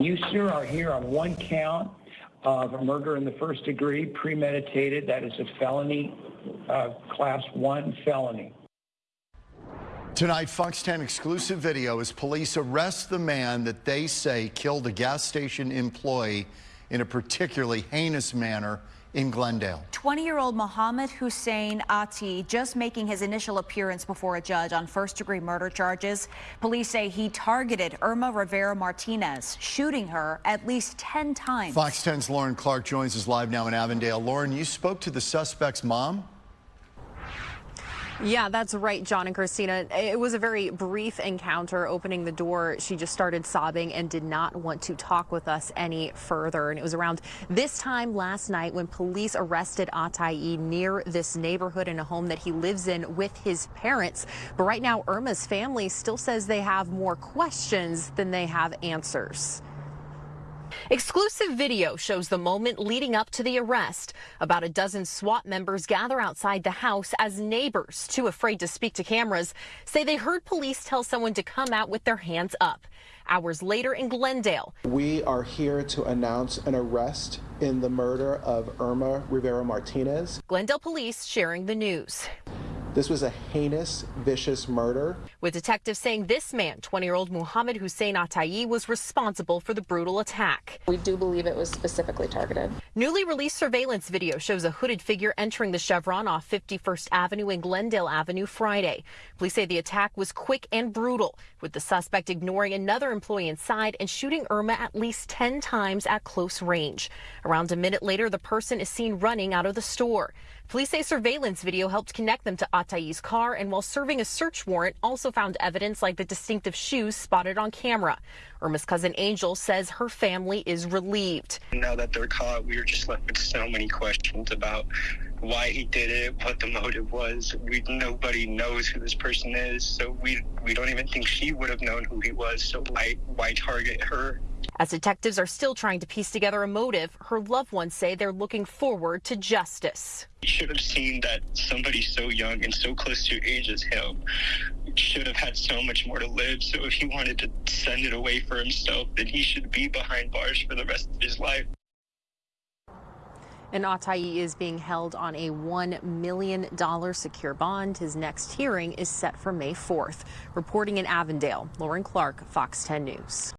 You, sir, are here on one count of a murder in the first degree, premeditated. That is a felony, uh, class one felony. Tonight, Fox 10 exclusive video as police arrest the man that they say killed a gas station employee in a particularly heinous manner in Glendale. 20-year-old Mohammed Hussein Ati just making his initial appearance before a judge on first-degree murder charges. Police say he targeted Irma Rivera Martinez, shooting her at least 10 times. Fox 10's Lauren Clark joins us live now in Avondale. Lauren, you spoke to the suspect's mom? Yeah, that's right, John and Christina. It was a very brief encounter. Opening the door, she just started sobbing and did not want to talk with us any further. And it was around this time last night when police arrested Atai near this neighborhood in a home that he lives in with his parents. But right now, Irma's family still says they have more questions than they have answers. Exclusive video shows the moment leading up to the arrest. About a dozen SWAT members gather outside the house as neighbors, too afraid to speak to cameras, say they heard police tell someone to come out with their hands up. Hours later in Glendale. We are here to announce an arrest in the murder of Irma Rivera Martinez. Glendale police sharing the news. This was a heinous, vicious murder. With detectives saying this man, 20-year-old Muhammad Hussein Atayi, was responsible for the brutal attack. We do believe it was specifically targeted. Newly released surveillance video shows a hooded figure entering the Chevron off 51st Avenue and Glendale Avenue Friday. Police say the attack was quick and brutal, with the suspect ignoring another employee inside and shooting Irma at least 10 times at close range. Around a minute later, the person is seen running out of the store. Police say surveillance video helped connect them to Atayi's car and while serving a search warrant also found evidence like the distinctive shoes spotted on camera. Irma's cousin Angel says her family is relieved. Now that they're caught, we are just left with so many questions about why he did it, what the motive was. We nobody knows who this person is, so we we don't even think she would have known who he was. So why why target her? As detectives are still trying to piece together a motive, her loved ones say they're looking forward to justice. You should have seen that somebody so young and so close to your age as him should have had so much more to live. So if he wanted to send it away for himself, then he should be behind bars for the rest of his life. And Atai is being held on a $1 million secure bond. His next hearing is set for May 4th. Reporting in Avondale, Lauren Clark, Fox 10 News.